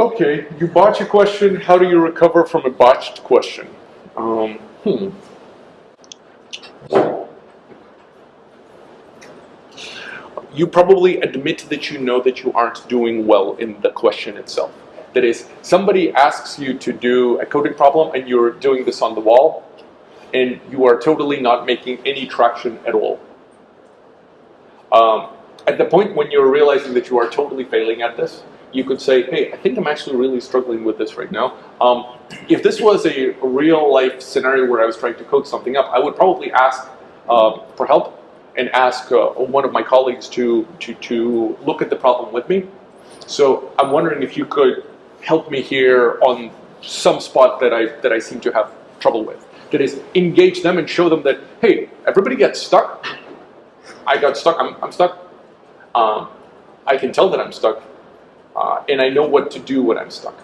Okay, you botch a question. How do you recover from a botched question? Um, hmm. You probably admit that you know that you aren't doing well in the question itself. That is, somebody asks you to do a coding problem and you're doing this on the wall, and you are totally not making any traction at all. Um, at the point when you're realizing that you are totally failing at this, you could say, hey, I think I'm actually really struggling with this right now. Um, if this was a real life scenario where I was trying to code something up, I would probably ask uh, for help and ask uh, one of my colleagues to, to, to look at the problem with me. So I'm wondering if you could help me here on some spot that I, that I seem to have trouble with. That is, engage them and show them that, hey, everybody gets stuck. I got stuck, I'm, I'm stuck. Um, I can tell that I'm stuck. Uh, and I know what to do when I'm stuck.